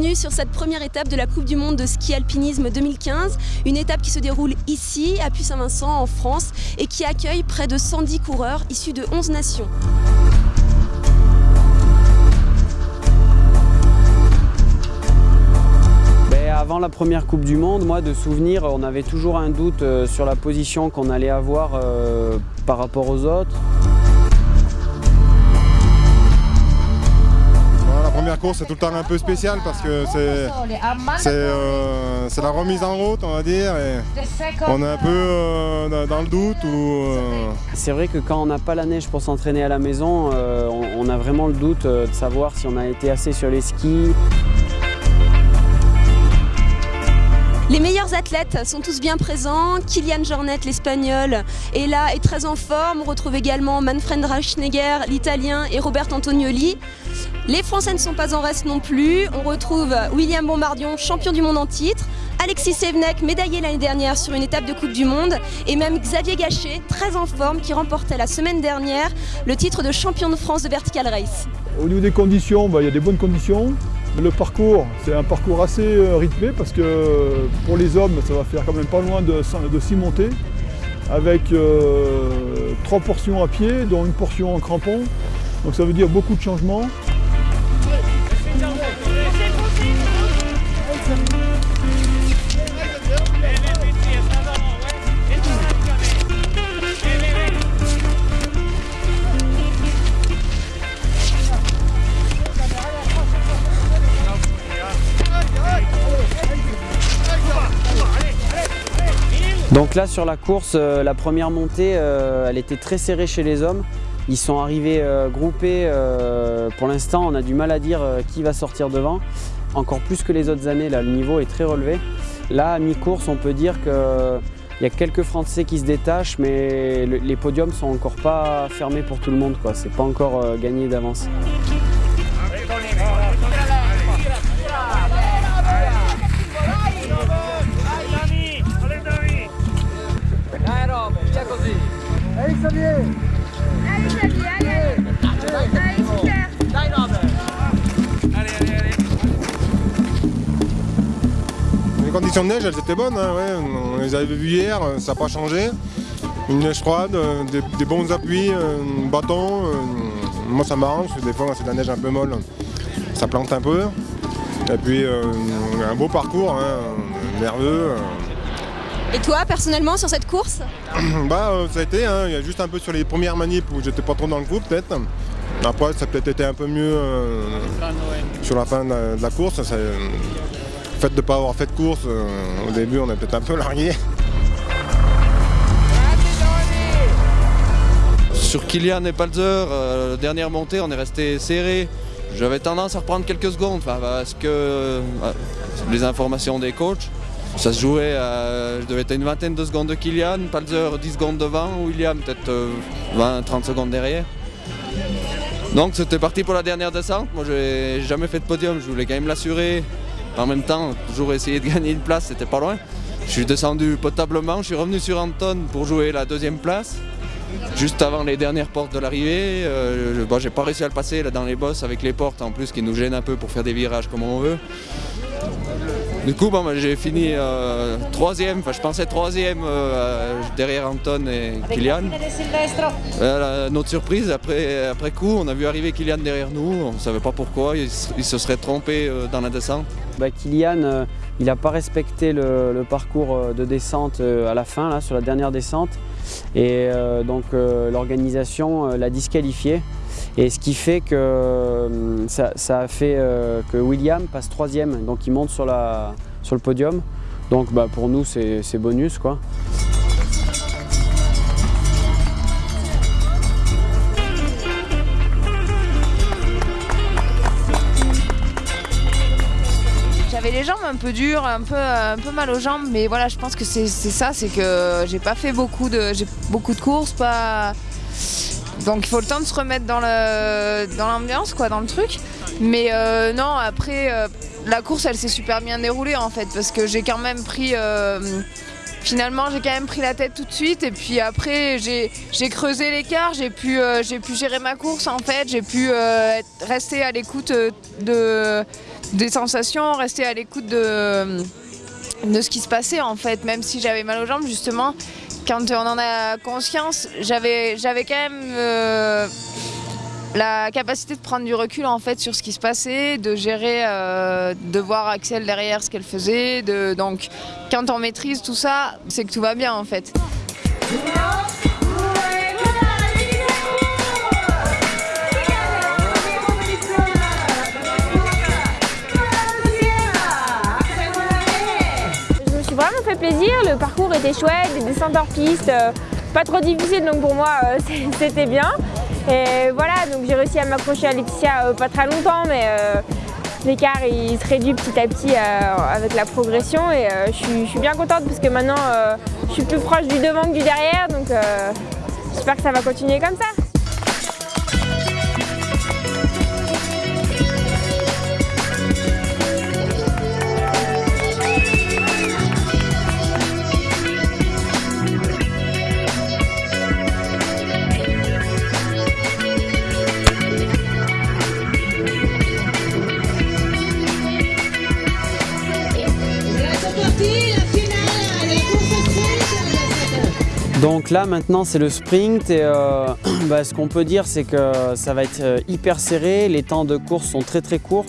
bienvenue sur cette première étape de la Coupe du Monde de ski alpinisme 2015. Une étape qui se déroule ici, à Puy-Saint-Vincent, en France, et qui accueille près de 110 coureurs issus de 11 nations. Ben, avant la première Coupe du Monde, moi de souvenir, on avait toujours un doute euh, sur la position qu'on allait avoir euh, par rapport aux autres. Course c'est tout le temps un peu spécial parce que c'est euh, la remise en route on va dire et on est un peu euh, dans le doute. Euh, c'est vrai que quand on n'a pas la neige pour s'entraîner à la maison, on, a vraiment le doute de savoir si on a été assez sur les skis. Les meilleurs athlètes sont tous bien présents. Kylian Jornet, l'espagnol, est là et très en forme. On retrouve également Manfred Rauschnegger, l'italien, et Robert Antonioli. Les Français ne sont pas en reste non plus. On retrouve William Bombardion, champion du monde en titre. Alexis Sevenek, médaillé l'année dernière sur une étape de Coupe du Monde. Et même Xavier Gachet, très en forme, qui remportait la semaine dernière le titre de champion de France de Vertical Race. Au niveau des conditions, bah, il y a des bonnes conditions. Le parcours, c'est un parcours assez euh, rythmé parce que pour les hommes, ça va faire quand même pas loin de, 6 montées avec euh, trois portions à pied, dont une portion en crampon. Donc ça veut dire beaucoup de changements. Donc là sur la course, euh, la première montée, euh, elle était très serrée chez les hommes. Ils sont arrivés euh, groupés. pour l'instant, on a du mal à dire qui va sortir devant. Encore plus que les autres années, le niveau est très relevé. Là, à mi-course, on peut dire qu'il y a quelques Français qui se détachent, mais les podiums sont encore pas fermés pour tout le monde. C'est pas encore gagné d'avance. Les conditions de neige, elles étaient bonnes, hein, on les avait vues hier, ça n'a pas changé. Une neige froide, euh, des, bons appuis, euh, bâton. Euh, moi ça m'arrange, des fois c'est de la neige un peu molle, ça plante un peu. Et puis un beau parcours, hein, nerveux. Et toi, personnellement, sur cette course Bah, ça a été, hein, il y a juste un peu sur les premières manips où j'étais pas trop dans le coup, peut-être. Après, ça a peut-être été un peu mieux sur la fin de la, course. Le fait de ne pas avoir fait de course, euh, au début on a peut-être un peu largué. Sur Kylian et Palzer, euh, dernière montée, on est resté serré. J'avais tendance à reprendre quelques secondes parce que euh, les informations des coachs, ça se jouait à, je devais être une vingtaine de secondes de Kylian, Palzer 10 secondes devant, William peut-être 20-30 secondes derrière. Donc c'était parti pour la dernière descente. Moi j'ai jamais fait de podium, je voulais quand même l'assurer. En même temps, toujours essayer de gagner une place, c'était pas loin. Je suis descendu potablement, je suis revenu sur Anton pour jouer la deuxième place. Juste avant les dernières portes de l'arrivée, euh, bon, j'ai pas réussi à le passer là, dans les bosses avec les portes en plus qui nous gênent un peu pour faire des virages comme on veut. Du coup, bon, j'ai fini euh, troisième, enfin je pensais troisième euh, derrière Anton et Kylian. notre surprise, après, après coup, on a vu arriver Kylian derrière nous, on ne savait pas pourquoi, il, se serait trompé euh, dans la descente. Bah, Kylian, il n'a pas respecté le, parcours de descente à la fin, là, sur la dernière descente, et donc l'organisation l'a disqualifié. Et ce qui fait que euh, ça, a fait euh, que William passe troisième, donc il monte sur, le podium. Donc bah, pour nous c'est bonus quoi. J'avais les jambes un peu dures, un peu, peu mal aux jambes, mais voilà, je pense que c'est ça, c'est que j'ai pas fait beaucoup de, beaucoup de courses, pas, donc il faut le temps de se remettre dans l'ambiance, quoi, dans le truc. Mais euh, non, après, euh, la course, elle s'est super bien déroulée en fait, parce que j'ai quand même pris... Euh, finalement, j'ai quand même pris la tête tout de suite et puis après, j'ai creusé l'écart, j'ai pu, gérer ma course en fait, j'ai pu rester à l'écoute de, des sensations, rester à l'écoute de, de ce qui se passait en fait, même si j'avais mal aux jambes justement. Quand on en a conscience, j'avais quand même euh, la capacité de prendre du recul en fait sur ce qui se passait, de gérer, euh, de voir Axel derrière ce qu'elle faisait. Donc quand on maîtrise tout ça, c'est que tout va bien en fait. Le parcours était chouette, des descentes hors piste, euh, pas trop difficile donc pour moi euh, c'était bien. Et voilà, donc j'ai réussi à m'accrocher à Laetitia euh, pas très longtemps, mais l'écart il se réduit petit à petit avec la progression et je suis, bien contente parce que maintenant je suis plus proche du devant que du derrière, donc j'espère que ça va continuer comme ça. Donc là maintenant c'est le sprint et euh, bah, ce qu'on peut dire c'est que ça va être euh, hyper serré, les temps de course sont très très courts.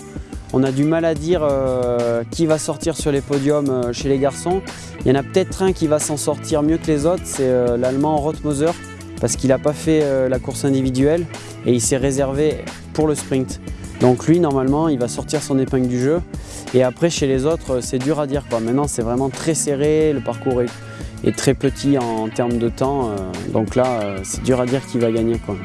On a du mal à dire euh, qui va sortir sur les podiums chez les garçons. Il y en a peut-être un qui va s'en sortir mieux que les autres, c'est l'allemand Rothmoser parce qu'il n'a pas fait la course individuelle et il s'est réservé pour le sprint. Donc lui normalement il va sortir son épingle du jeu et après chez les autres c'est dur à dire quoi. Maintenant c'est vraiment très serré, le parcours est est très petit en, termes de temps. Euh, donc là, euh, c'est dur à dire qui va gagner. Quoi.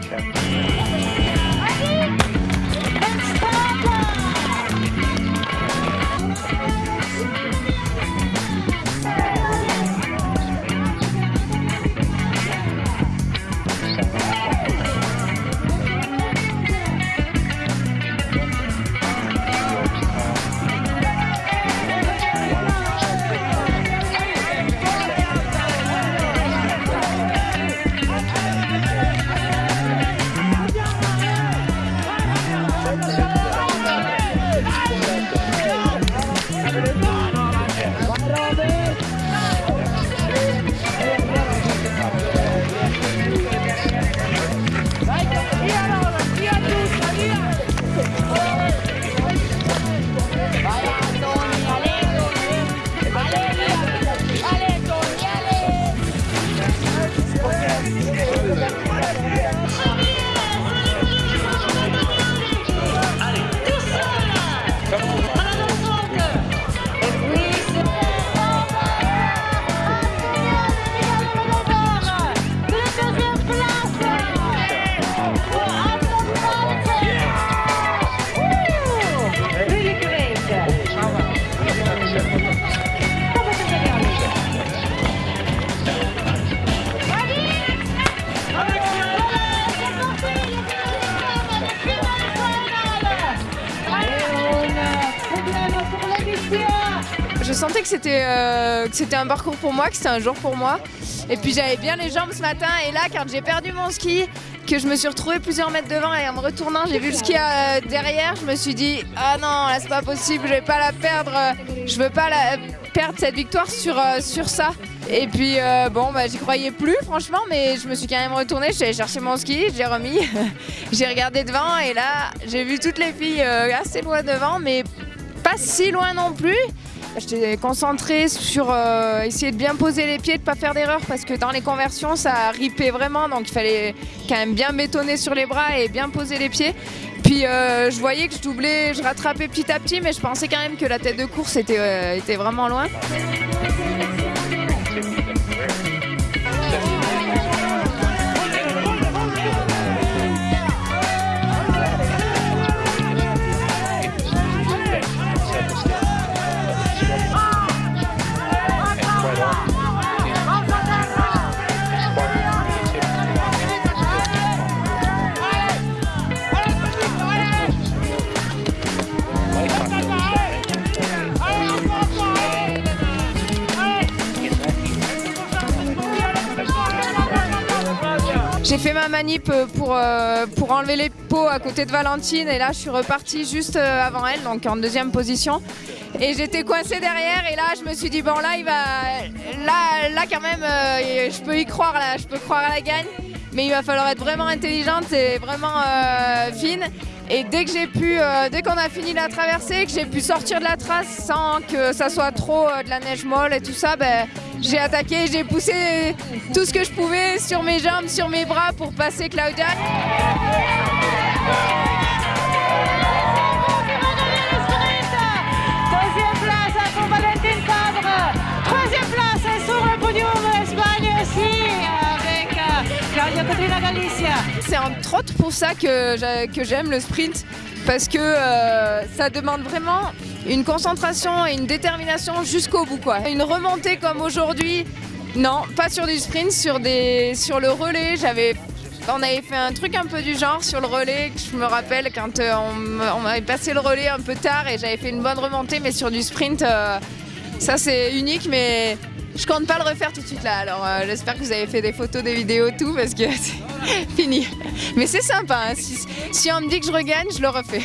Sentais que c'était euh, un parcours pour moi, que c'était un jour pour moi. Et puis j'avais bien les jambes ce matin. Et là, quand j'ai perdu mon ski, que je me suis retrouvée plusieurs mètres devant et en me retournant, j'ai vu le ski euh, derrière, je me suis dit ah non, là c'est pas possible, je vais pas la perdre, je veux pas perdre cette victoire sur, euh, ça. Et puis bon, bah, j'y croyais plus franchement, mais je me suis quand même retournée, j'ai cherché mon ski, j'ai remis, j'ai regardé devant et là j'ai vu toutes les filles assez loin devant, mais pas si loin non plus. J'étais concentrée sur euh, essayer de bien poser les pieds, de ne pas faire d'erreur parce que dans les conversions ça ripait vraiment donc il fallait quand même bien bétonner sur les bras et bien poser les pieds. Puis euh, je voyais que je doublais, je rattrapais petit à petit mais je pensais quand même que la tête de course était, euh, était vraiment loin. J'ai fait ma manip pour, euh, pour enlever les pots à côté de Valentine et là je suis repartie juste euh, avant elle, donc en deuxième position. Et j'étais coincée derrière et là je me suis dit bon là il va là là quand même euh, je peux y croire là, je peux croire à la gagne. Mais il va falloir être vraiment intelligente et vraiment euh, fine. Et dès que j'ai pu, euh, dès qu'on a fini la traversée, que j'ai pu sortir de la trace sans que ça soit trop euh, de la neige molle et tout ça, ben, j'ai attaqué, j'ai poussé tout ce que je pouvais sur mes jambes, sur mes bras pour passer Claudia. Deuxième place pour Valentine Fabre. Troisième place sur le podium Espagne aussi avec euh, Claudia Galicia. C'est entre autres pour ça que j'aime le sprint, parce que euh, ça demande vraiment une concentration et une détermination jusqu'au bout. Quoi. Une remontée comme aujourd'hui, non, pas sur du sprint, sur, des, sur le relais. J'avais, on avait fait un truc un peu du genre sur le relais, je me rappelle quand euh, on, m'avait passé le relais un peu tard et j'avais fait une bonne remontée, mais sur du sprint, euh, ça c'est unique, mais je compte pas le refaire tout de suite là. Alors euh, j'espère que vous avez fait des photos, des vidéos, tout, parce que c'est fini. Mais c'est sympa, hein. si on me dit que je regagne, je le refais.